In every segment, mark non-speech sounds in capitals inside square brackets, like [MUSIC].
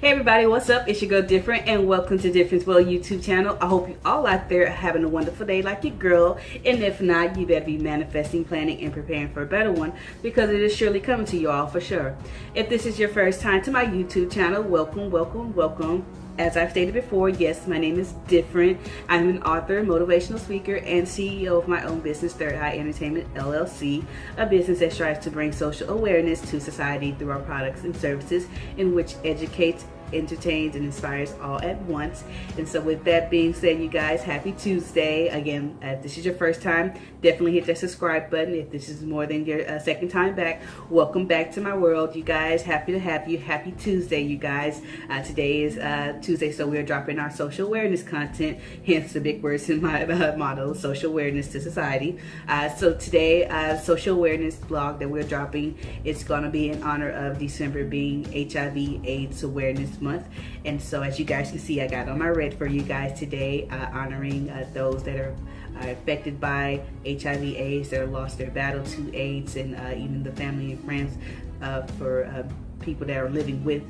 Hey everybody, what's up? It's your girl Different and welcome to Difference Well YouTube channel. I hope you all out there are having a wonderful day like your girl. And if not, you better be manifesting, planning, and preparing for a better one because it is surely coming to you all for sure. If this is your first time to my YouTube channel, welcome, welcome, welcome. As I've stated before, yes, my name is Different. I'm an author, motivational speaker, and CEO of my own business, Third Eye Entertainment LLC, a business that strives to bring social awareness to society through our products and services in which educates entertains and inspires all at once. And so with that being said, you guys, happy Tuesday. Again, if this is your first time, definitely hit that subscribe button. If this is more than your uh, second time back, welcome back to my world, you guys. Happy to have you. Happy Tuesday, you guys. Uh, today is uh, Tuesday, so we're dropping our social awareness content, hence the big words in my [LAUGHS] uh, motto, social awareness to society. Uh, so today, uh, social awareness blog that we're dropping, it's going to be in honor of December being HIV AIDS Awareness month. And so as you guys can see, I got on my red for you guys today, uh, honoring uh, those that are uh, affected by HIV AIDS, that have lost their battle to AIDS, and uh, even the family and friends uh, for uh, people that are living with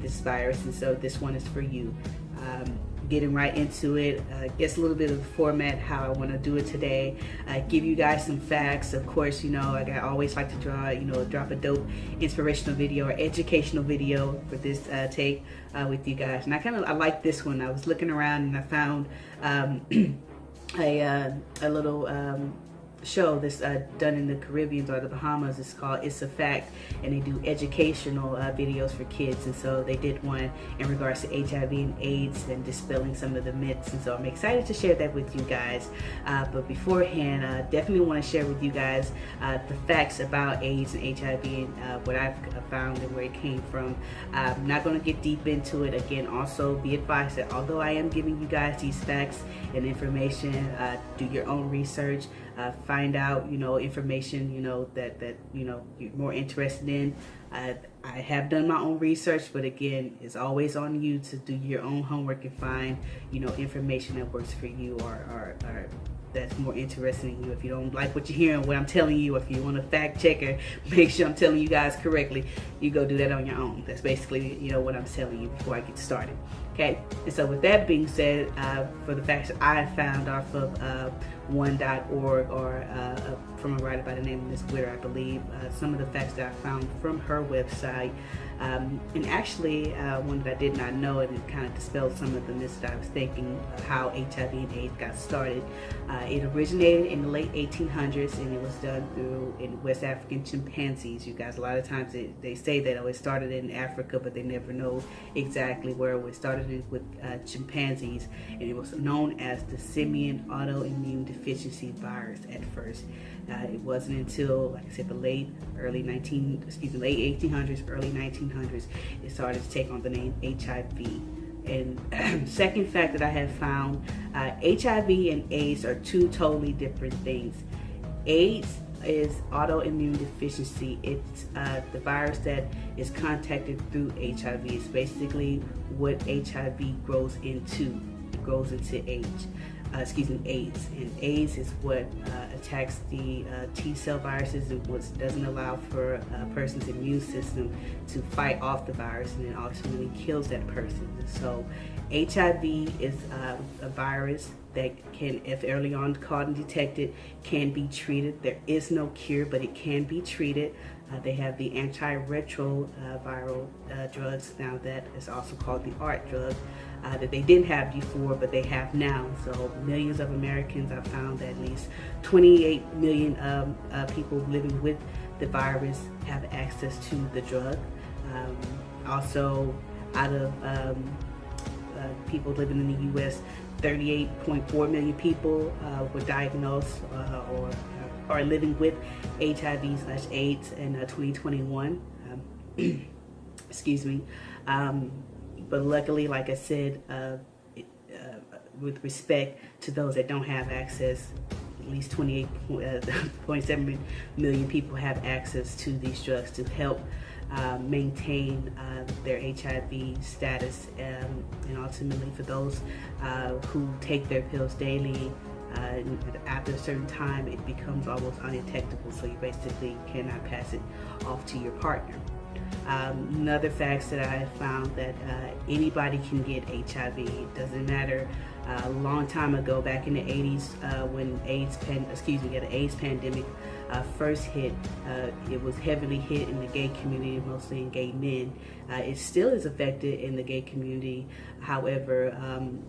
this virus. And so this one is for you. Um, getting right into it. Uh, guess a little bit of the format, how I want to do it today. Uh, give you guys some facts. Of course, you know, like I always like to draw, you know, drop a dope inspirational video or educational video for this uh, take uh, with you guys. And I kind of, I like this one. I was looking around and I found um, [CLEARS THROAT] a, uh, a little um, show that's uh, done in the Caribbean or the Bahamas. It's called It's a Fact, and they do educational uh, videos for kids. And so they did one in regards to HIV and AIDS and dispelling some of the myths. And so I'm excited to share that with you guys. Uh, but beforehand, I definitely want to share with you guys uh, the facts about AIDS and HIV and uh, what I've found and where it came from. I'm not going to get deep into it. Again, also be advised that although I am giving you guys these facts and information, uh, do your own research uh, find out, you know, information, you know, that, that, you know, you're more interested in. I, I have done my own research, but again, it's always on you to do your own homework and find, you know, information that works for you or, or, or that's more interesting in you. If you don't like what you're hearing, what I'm telling you, if you want to fact check or [LAUGHS] make sure I'm telling you guys correctly, you go do that on your own. That's basically, you know, what I'm telling you before I get started. Okay, and so with that being said, uh, for the facts I found off of uh, one.org or uh, uh, from a writer by the name of Miss Witter, I believe, uh, some of the facts that I found from her website um, and actually, uh, one that I did not know, and it kind of dispelled some of the myths that I was thinking of how HIV and AIDS got started. Uh, it originated in the late 1800s, and it was done through in West African chimpanzees. You guys, a lot of times they, they say that oh, it started in Africa, but they never know exactly where it started with uh, chimpanzees, and it was known as the simian autoimmune deficiency virus at first. Uh, it wasn't until, like I said, the late early 19, excuse me, late 1800s, early 1900s, it started to take on the name HIV. And [CLEARS THROAT] second fact that I have found, uh, HIV and AIDS are two totally different things. AIDS is autoimmune deficiency. It's uh, the virus that is contacted through HIV. It's basically what HIV grows into. It grows into AIDS uh, excuse me, AIDS. And AIDS is what uh, attacks the uh, T cell viruses, which doesn't allow for a person's immune system to fight off the virus and then ultimately kills that person. So HIV is uh, a virus that can, if early on caught and detected, can be treated. There is no cure, but it can be treated. Uh, they have the antiretroviral uh, drugs now that is also called the ART drug uh, that they didn't have before, but they have now. So millions of Americans have found that at least 28 million um, uh, people living with the virus have access to the drug. Um, also, out of um, uh, people living in the U.S., 38.4 million people were diagnosed or are living with HIV slash AIDS in uh, 2021. Um, [CLEARS THROAT] excuse me. Um, but luckily, like I said, uh, uh, with respect to those that don't have access, at least 28.7 uh, [LAUGHS] million people have access to these drugs to help uh, maintain uh, their HIV status um, and ultimately for those who take their pills daily uh, after a certain time it becomes almost undetectable so you basically cannot pass it off to your partner. Um, another fact that I found that uh, anybody can get HIV. It doesn't matter. Uh, a long time ago, back in the 80s, uh, when AIDS, pan, excuse me, the AIDS pandemic uh, first hit, uh, it was heavily hit in the gay community, mostly in gay men. Uh, it still is affected in the gay community. However, um,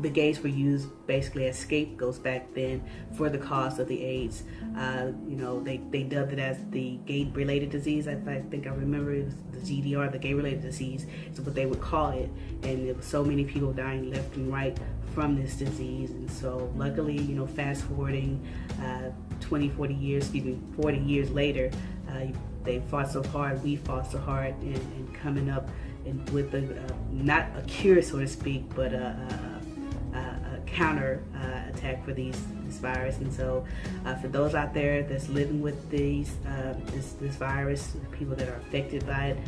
the gays were used basically as scapegoats back then for the cause of the AIDS. Uh, you know, they, they dubbed it as the gay-related disease. I, I, think I remember it was the GDR, the gay-related disease, is what they would call it. And there were so many people dying left and right from this disease. And so luckily, you know, fast forwarding uh, 20, 40 years, excuse me, 40 years later, uh, they fought so hard, we fought so hard in, in coming up and with a, uh, not a cure, so to speak, but a, a counter uh, attack for these this virus. And so, uh, for those out there that's living with these uh, this this virus, people that are affected by it,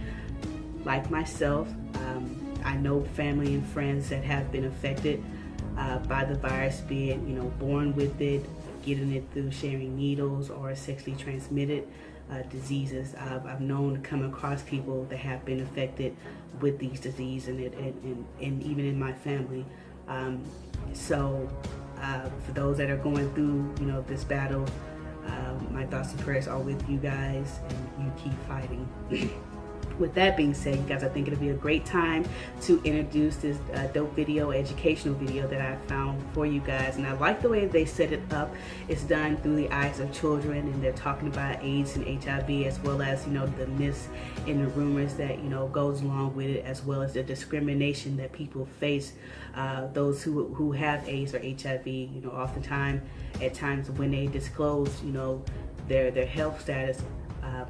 like myself, um, I know family and friends that have been affected uh, by the virus, be it you know born with it, getting it through sharing needles or sexually transmitted uh, diseases. I've, I've, known to come across people that have been affected with these diseases and, it, and, and, and even in my family. Um, so uh, for those that are going through, you know, this battle, uh, my thoughts and prayers are with you guys and you keep fighting. [CLEARS THROAT] with that being said, you guys, I think it'll be a great time to introduce this uh, dope video, educational video that I found for you guys. And I like the way they set it up. It's done through the eyes of children and they're talking about AIDS and HIV as well as, you know, the myths and the rumors that, you know, goes along with it as well as the discrimination that people face, uh, those who, who have AIDS or HIV, you know, oftentimes at times when they disclose, you know, their, their health status, um,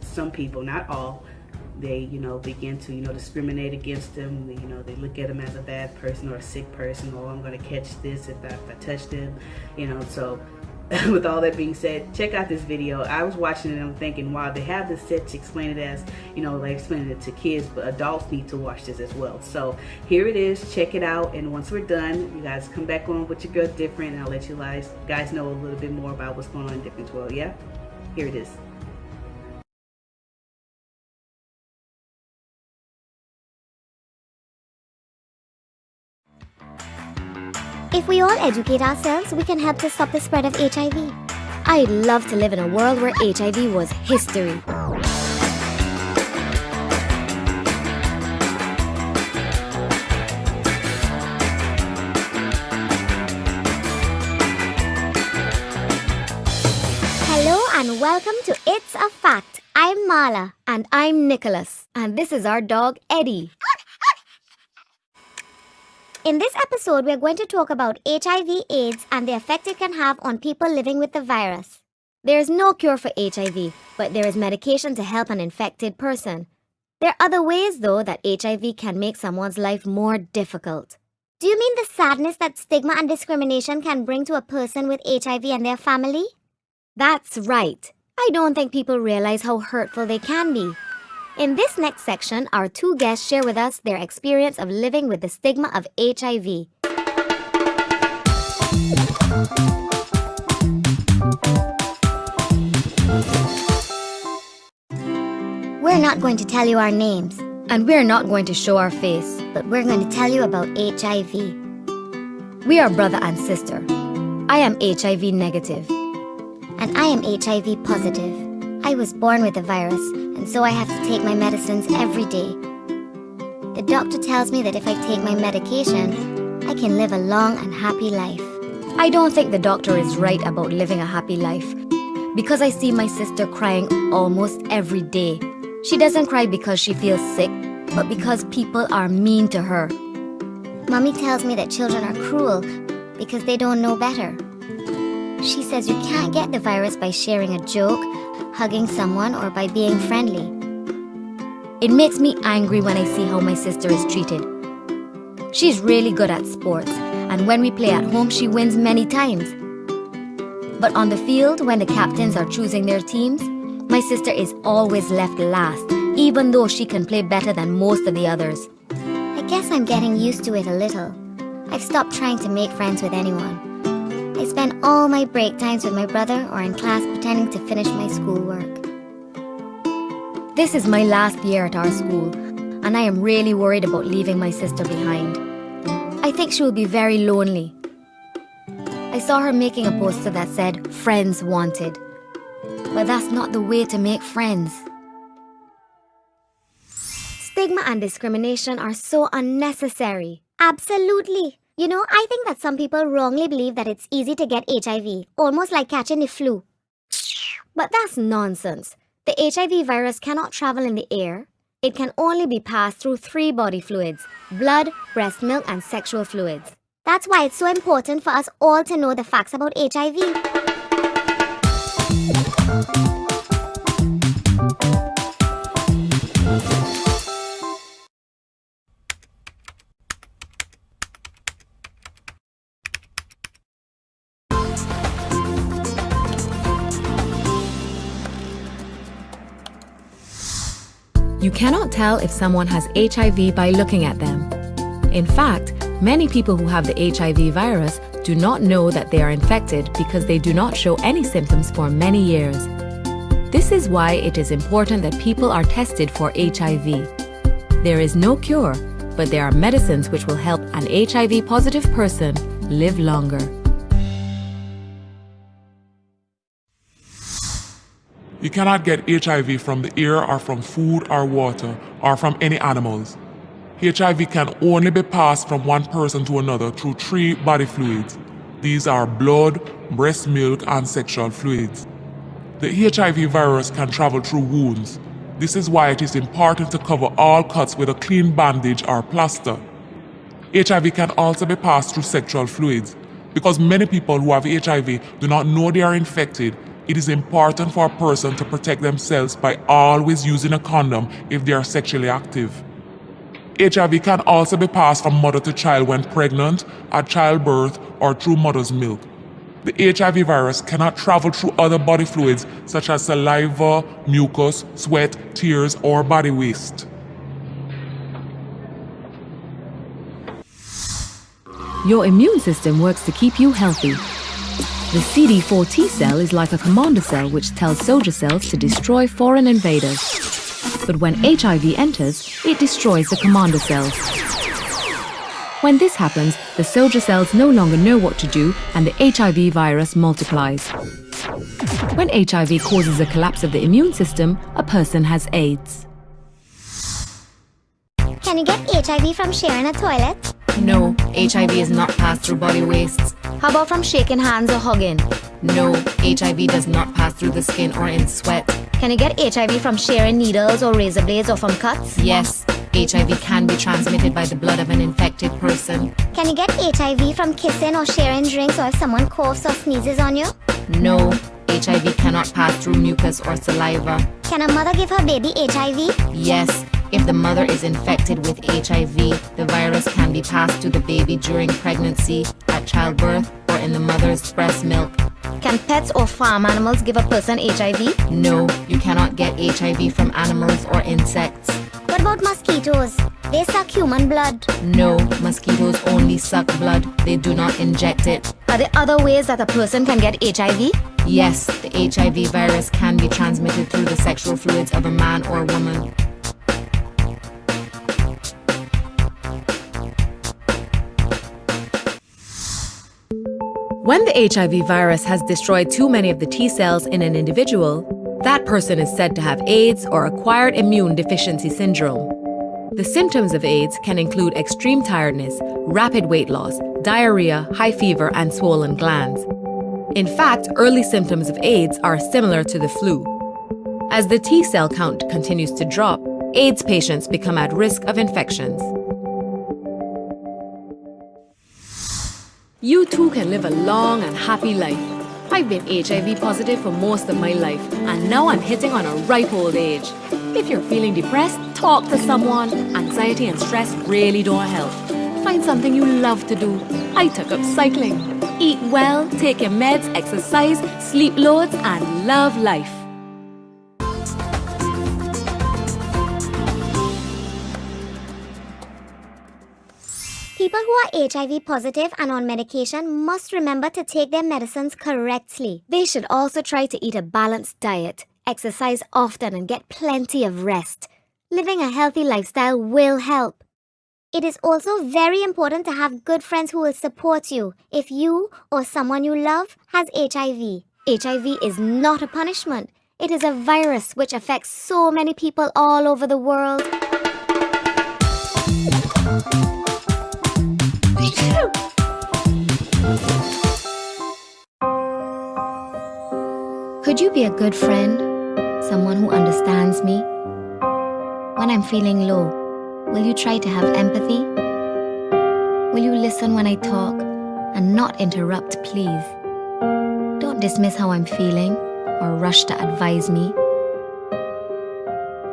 some people, not all, they, you know, begin to, you know, discriminate against them. You know, they look at them as a bad person or a sick person. Oh, I'm going to catch this if I, if I touch them. You know, so [LAUGHS] with all that being said, check out this video. I was watching it and I'm thinking, wow, they have this set to explain it as, you know, they explain it to kids, but adults need to watch this as well. So here it is. Check it out. And once we're done, you guys come back on with your girl Different and I'll let you guys, guys know a little bit more about what's going on in Different World. Yeah? Here it is. If we all educate ourselves, we can help to stop the spread of HIV. I'd love to live in a world where HIV was history. Hello and welcome to It's a Fact. I'm Marla. And I'm Nicholas. And this is our dog, Eddie. In this episode, we're going to talk about HIV AIDS and the effect it can have on people living with the virus. There is no cure for HIV, but there is medication to help an infected person. There are other ways, though, that HIV can make someone's life more difficult. Do you mean the sadness that stigma and discrimination can bring to a person with HIV and their family? That's right. I don't think people realize how hurtful they can be. In this next section, our two guests share with us their experience of living with the stigma of HIV. We're not going to tell you our names. And we're not going to show our face. But we're going to tell you about HIV. We are brother and sister. I am HIV negative. And I am HIV positive. I was born with the virus, and so I have to take my medicines every day. The doctor tells me that if I take my medication, I can live a long and happy life. I don't think the doctor is right about living a happy life. Because I see my sister crying almost every day. She doesn't cry because she feels sick, but because people are mean to her. Mommy tells me that children are cruel because they don't know better. She says you can't get the virus by sharing a joke hugging someone, or by being friendly. It makes me angry when I see how my sister is treated. She's really good at sports, and when we play at home, she wins many times. But on the field, when the captains are choosing their teams, my sister is always left last, even though she can play better than most of the others. I guess I'm getting used to it a little. I've stopped trying to make friends with anyone. I spend all my break times with my brother or in class pretending to finish my schoolwork. This is my last year at our school, and I am really worried about leaving my sister behind. I think she will be very lonely. I saw her making a poster that said, Friends Wanted. But that's not the way to make friends. Stigma and discrimination are so unnecessary. Absolutely. You know, I think that some people wrongly believe that it's easy to get HIV, almost like catching the flu. But that's nonsense. The HIV virus cannot travel in the air. It can only be passed through three body fluids blood, breast milk, and sexual fluids. That's why it's so important for us all to know the facts about HIV. You cannot tell if someone has HIV by looking at them. In fact, many people who have the HIV virus do not know that they are infected because they do not show any symptoms for many years. This is why it is important that people are tested for HIV. There is no cure, but there are medicines which will help an HIV positive person live longer. You cannot get HIV from the air or from food or water or from any animals. HIV can only be passed from one person to another through three body fluids. These are blood, breast milk, and sexual fluids. The HIV virus can travel through wounds. This is why it is important to cover all cuts with a clean bandage or plaster. HIV can also be passed through sexual fluids. Because many people who have HIV do not know they are infected it is important for a person to protect themselves by always using a condom if they are sexually active. HIV can also be passed from mother to child when pregnant, at childbirth, or through mother's milk. The HIV virus cannot travel through other body fluids such as saliva, mucus, sweat, tears, or body waste. Your immune system works to keep you healthy the CD4 T cell is like a commander cell which tells soldier cells to destroy foreign invaders. But when HIV enters, it destroys the commander cells. When this happens, the soldier cells no longer know what to do and the HIV virus multiplies. When HIV causes a collapse of the immune system, a person has AIDS. Can you get HIV from sharing a toilet? No, HIV is not passed through body wastes. How about from shaking hands or hugging? No, HIV does not pass through the skin or in sweat. Can you get HIV from sharing needles or razor blades or from cuts? Yes, HIV can be transmitted by the blood of an infected person. Can you get HIV from kissing or sharing drinks or if someone coughs or sneezes on you? No, HIV cannot pass through mucus or saliva. Can a mother give her baby HIV? Yes, if the mother is infected with HIV, the virus can be passed to the baby during pregnancy, at childbirth, or in the mother's breast milk. Can pets or farm animals give a person HIV? No, you cannot get HIV from animals or insects. What about mosquitoes? They suck human blood. No, mosquitoes only suck blood. They do not inject it. Are there other ways that a person can get HIV? Yes, the HIV virus can be transmitted through the sexual fluids of a man or woman. When the HIV virus has destroyed too many of the T cells in an individual, that person is said to have AIDS or acquired immune deficiency syndrome. The symptoms of AIDS can include extreme tiredness, rapid weight loss, diarrhea, high fever, and swollen glands. In fact, early symptoms of AIDS are similar to the flu. As the T cell count continues to drop, AIDS patients become at risk of infections. You too can live a long and happy life. I've been HIV positive for most of my life, and now I'm hitting on a ripe old age. If you're feeling depressed, talk to someone. Anxiety and stress really don't help. Find something you love to do. I took up cycling. Eat well, take your meds, exercise, sleep loads, and love life. People who are HIV positive and on medication must remember to take their medicines correctly. They should also try to eat a balanced diet. Exercise often and get plenty of rest. Living a healthy lifestyle will help. It is also very important to have good friends who will support you if you or someone you love has HIV. HIV is not a punishment. It is a virus which affects so many people all over the world. Could you be a good friend? Someone who understands me? When I'm feeling low, will you try to have empathy? Will you listen when I talk and not interrupt, please? Don't dismiss how I'm feeling or rush to advise me.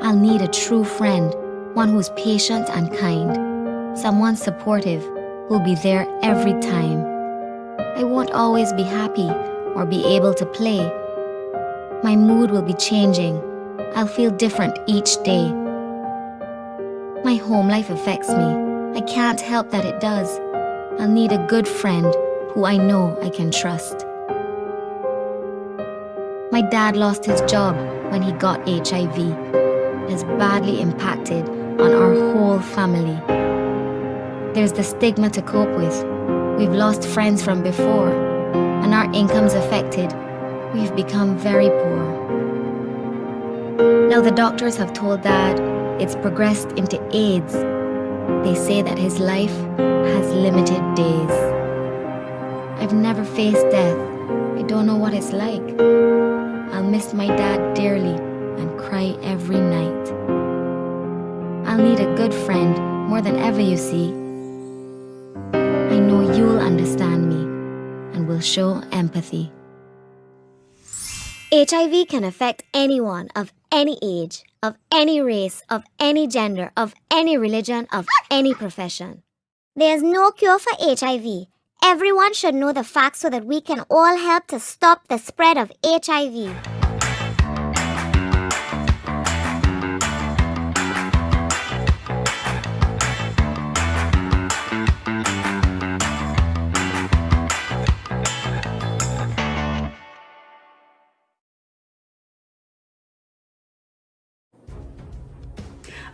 I'll need a true friend, one who's patient and kind, someone supportive who'll be there every time. I won't always be happy or be able to play. My mood will be changing. I'll feel different each day. My home life affects me. I can't help that it does. I'll need a good friend who I know I can trust. My dad lost his job when he got HIV. It has badly impacted on our whole family. There's the stigma to cope with. We've lost friends from before, and our income's affected. We've become very poor. Now the doctors have told Dad it's progressed into AIDS. They say that his life has limited days. I've never faced death. I don't know what it's like. I'll miss my dad dearly and cry every night. I'll need a good friend more than ever, you see. I know you'll understand me and will show empathy. HIV can affect anyone of any age, of any race, of any gender, of any religion, of any profession. There's no cure for HIV. Everyone should know the facts so that we can all help to stop the spread of HIV.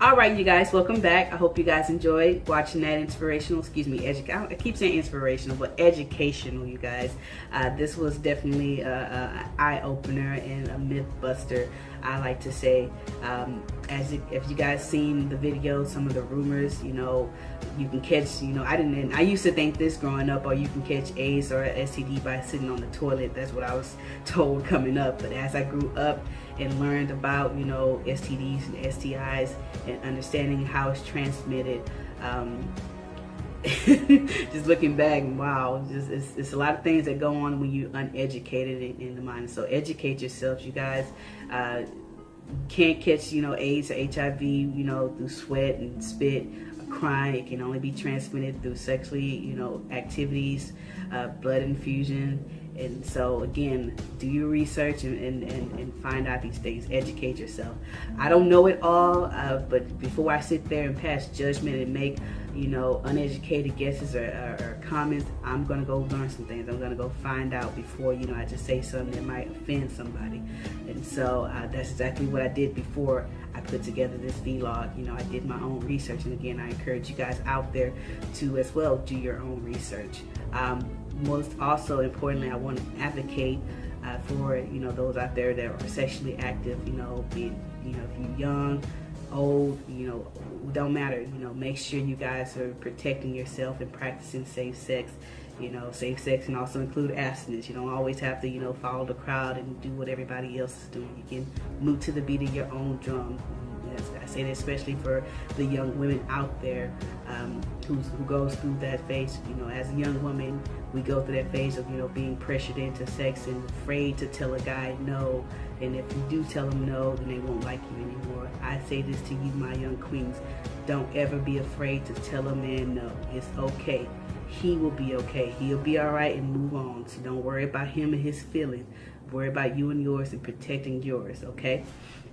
All right you guys welcome back. I hope you guys enjoyed watching that inspirational excuse me I keep saying inspirational but educational you guys. Uh, this was definitely a, a eye-opener and a myth buster i like to say. Um, as it, if you guys seen the video some of the rumors you know you can catch you know i didn't i used to think this growing up or you can catch aids or std by sitting on the toilet. That's what i was [LAUGHS] told coming up. But as i grew up and learned about you know STDs and STIs and understanding how it's transmitted. Um, [LAUGHS] just looking back, wow, just it's, it's, a lot of things that go on when you're uneducated in, in the mind. So educate yourselves, you guys. Uh, can't catch you know AIDS or HIV, you know, through sweat and spit crying. It can only be transmitted through sexually, you know, activities, uh, blood infusion, and so again, do your research and, and, and, find out these things. Educate yourself. I don't know it all, uh, but before I sit there and pass judgment and make, you know, uneducated guesses or, or, or comments, I'm going to go learn some things. I'm going to go find out before, you know, I just say something that might offend somebody. And so uh, that's exactly what I did before I put together this vlog. You know, I did my own research. And again, I encourage you guys out there to as well do your own research. Um, most also importantly, I want to advocate uh, for you know those out there that are sexually active. You know, be you know if you're young, old, you know, don't matter. You know, make sure you guys are protecting yourself and practicing safe sex. You know, safe sex can also include abstinence. You don't always have to, you know, follow the crowd and do what everybody else is doing. You can move to the beat of your own drum. I say that especially for the young women out there um, who goes through that phase. You know, as a young woman, we go through that phase of, you know, being pressured into sex and afraid to tell a guy no. And if you do tell them no, then they won't like you anymore. I say this to you, my young queens. Don't ever be afraid to tell a man no. It's okay. He will be okay. He'll be all right and move on. So don't worry about him and his feelings. Worry about you and yours and protecting yours, okay?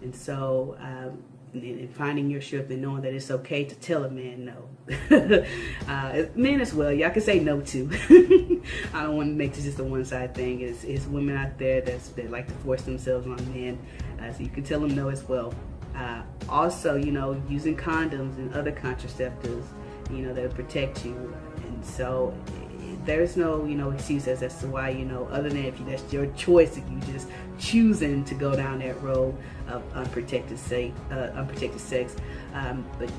And so, um, and, finding your strength and knowing that it's okay to tell a man no. [LAUGHS] uh, men as well, y'all can say no too. [LAUGHS] I don't want to make this just a one-side thing. It's, it's women out there that's, that like to force themselves on men. Uh, so you can tell them no as well. Uh, also, you know, using condoms and other contraceptives, you know, that protect you. And so there's no, you know, excuses as to why, you know, other than if you, that's your choice, if you just choosing to go down that road of unprotected, say, uh, unprotected sex. Um, but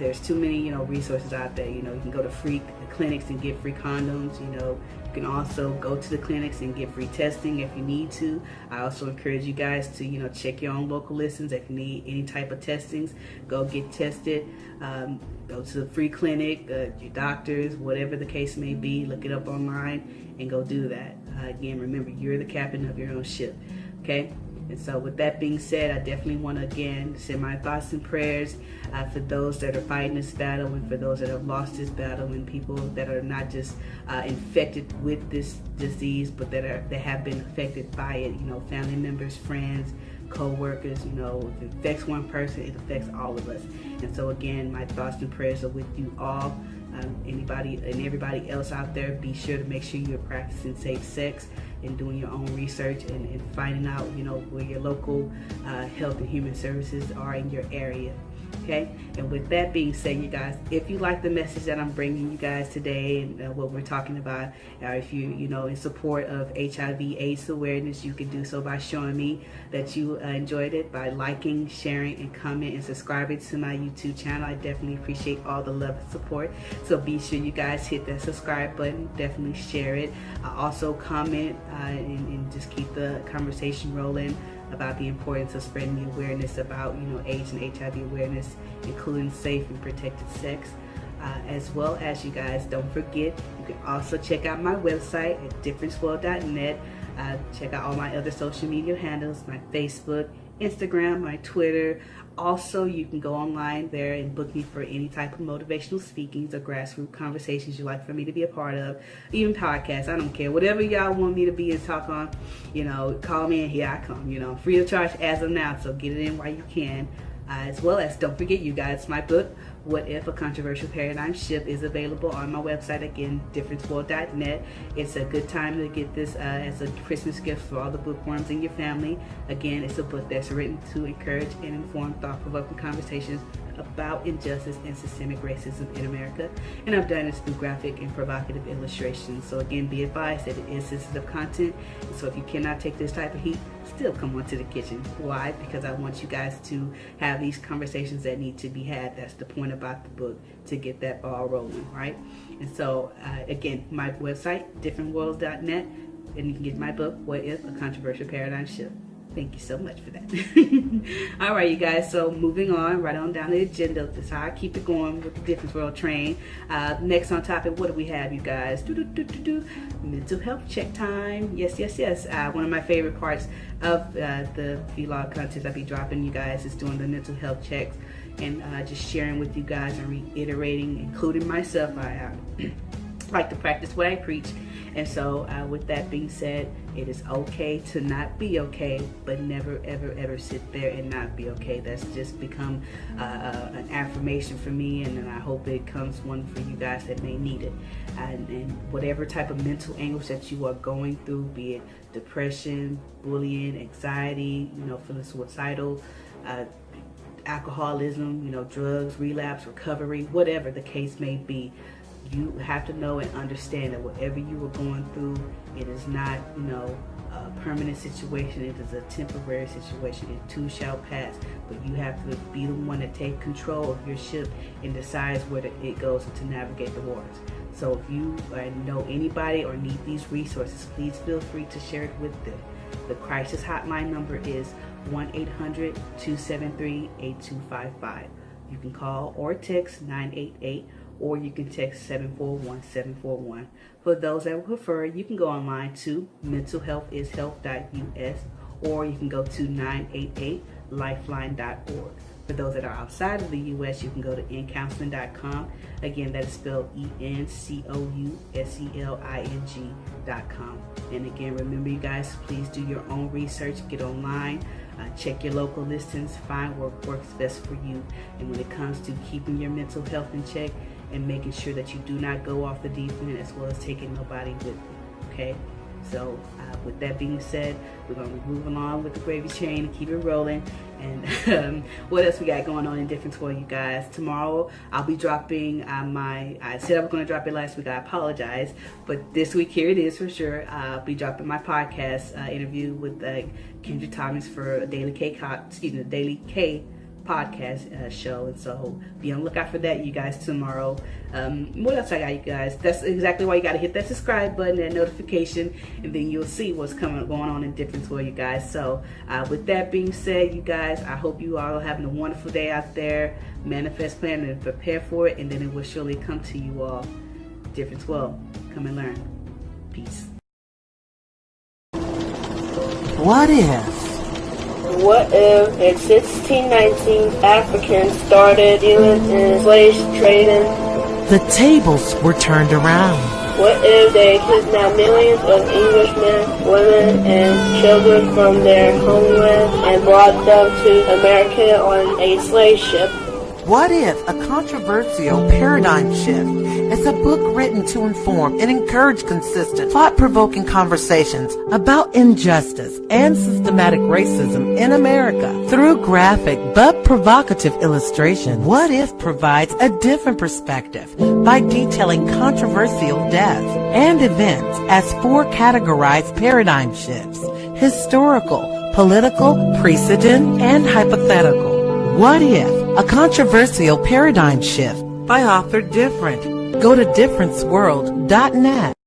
there's too many, you know, resources out there. You know, you can go to free clinics and get free condoms. You know, you can also go to the clinics and get free testing if you need to. I also encourage you guys to, you know, check your own local listings. If you need any type of testings, go get tested. Um, go to the free clinic, uh, your doctors, whatever the case may be. Look it up online and go do that. Uh, again, remember, you're the captain of your own ship. Okay? And so with that being said, I definitely want to again send my thoughts and prayers uh, for those that are fighting this battle and for those that have lost this battle and people that are not just uh, infected with this disease, but that are that have been affected by it. You know, family members, friends, co-workers. You know, if it affects one person, it affects all of us. And so again, my thoughts and prayers are with you all. Um, anybody and everybody else out there, be sure to make sure you're practicing safe sex and doing your own research and, and finding out, you know, where your local uh, health and human services are in your area okay? And with that being said you guys if you like the message that i'm bringing you guys today and uh, what we're talking about or if you you know in support of hiv aids awareness you can do so by showing me that you uh, enjoyed it by liking sharing and comment and subscribing to my youtube channel. I definitely appreciate all the love and support. So be sure you guys hit that subscribe button definitely share it. Uh, also comment uh, and, and just keep the conversation rolling about the importance of spreading the awareness about, you know, AIDS and HIV awareness, including safe and protected sex. Uh, as well as you guys, don't forget, you can also check out my website at differenceworld.net. Uh, check out all my other social media handles, my Facebook, Instagram, my Twitter, also, you can go online there and book me for any type of motivational speakings or grassroots conversations you'd like for me to be a part of, even podcasts. I don't care. Whatever y'all want me to be and talk on, you know, call me and here I come. You know, free of charge as of now, so get it in while you can. Uh, as well as, don't forget, you guys, my book, what If a Controversial Paradigm Shift is available on my website again, differenceworld.net. It's a good time to get this uh, as a Christmas gift for all the bookworms in your family. Again, it's a book that's written to encourage and inform thought provoking conversations about injustice and systemic racism in America. And I've done this through graphic and provocative illustrations. So again, be advised that it is sensitive content. So if you cannot take this type of heat, still come on to the kitchen. Why? Because I want you guys to have these conversations that need to be had. That's the point about the book, to get that ball rolling, right? And so uh, again, my website, differentworlds.net, and you can get my book, What If? A Controversial Paradigm Shift. Thank you so much for that. [LAUGHS] All right, you guys. So moving on, right on down the agenda. That's how I keep it going with the Difference World Train. Uh, next on topic, what do we have, you guys? Do, do, do, do, do. Mental health check time. Yes, yes, yes. Uh, one of my favorite parts of uh, the vlog content I be dropping you guys is doing the mental health checks and uh, just sharing with you guys and reiterating, including myself. I [CLEARS THROAT] like to practice what I preach and so uh, with that being said, it is okay to not be okay, but never, ever, ever sit there and not be okay. That's just become uh, uh, an affirmation for me, and, I hope it comes one for you guys that may need it. And, and whatever type of mental anguish that you are going through, be it depression, bullying, anxiety, you know, feeling suicidal, uh, alcoholism, you know, drugs, relapse, recovery, whatever the case may be, you have to know and understand that whatever you are going through, it is not, you know, a permanent situation. It is a temporary situation. It too shall pass. But you have to be the one to take control of your ship and decides where it goes to navigate the waters. So if you uh, know anybody or need these resources, please feel free to share it with them. The crisis hotline number is 1-800-273-8255. You can call or text 988 or you can text 741-741. For those that prefer, you can go online to mentalhealthishealth.us or you can go to 988lifeline.org. For those that are outside of the U.S., you can go to encounseling.com. Again, that is spelled E-N-C-O-U-S-E-L-I-N-G.com. And again, remember you guys, please do your own research, get online, uh, check your local listings, find what works best for you. And when it comes to keeping your mental health in check, and making sure that you do not go off the deep end as well as taking nobody with you. Okay? So, uh, with that being said, we're going to move along with the gravy train and keep it rolling. And [LAUGHS] um, what else we got going on in difference for you guys? Tomorrow, I'll be dropping uh, my. I said I was going to drop it last week. I apologize, but this week here it is for sure. I'll be dropping my podcast uh, interview with uh, Kendra Thomas for Daily K. Excuse me, Daily K podcast uh, show and so be on the lookout for that you guys tomorrow. Um, what else i got you guys? That's exactly why you got to hit that subscribe button and notification and then you'll see what's coming going on in for you guys. So uh, with that being said you guys i hope you all are having a wonderful day out there. Manifest plan and prepare for it and then it will surely come to you all. Difference. Well come and learn. Peace. What if what if in 1619 Africans started dealing in slave trading? The tables were turned around. What if they kidnapped millions of Englishmen, women, and children from their homeland and brought them to America on a slave ship? What if a controversial paradigm shift is a book written to inform and encourage consistent, thought-provoking conversations about injustice and systematic racism in America through graphic but provocative illustration? What if provides a different perspective by detailing controversial deaths and events as four categorized paradigm shifts, historical, political, precedent, and hypothetical. What if a controversial paradigm shift by author Different. Go to differenceworld.net.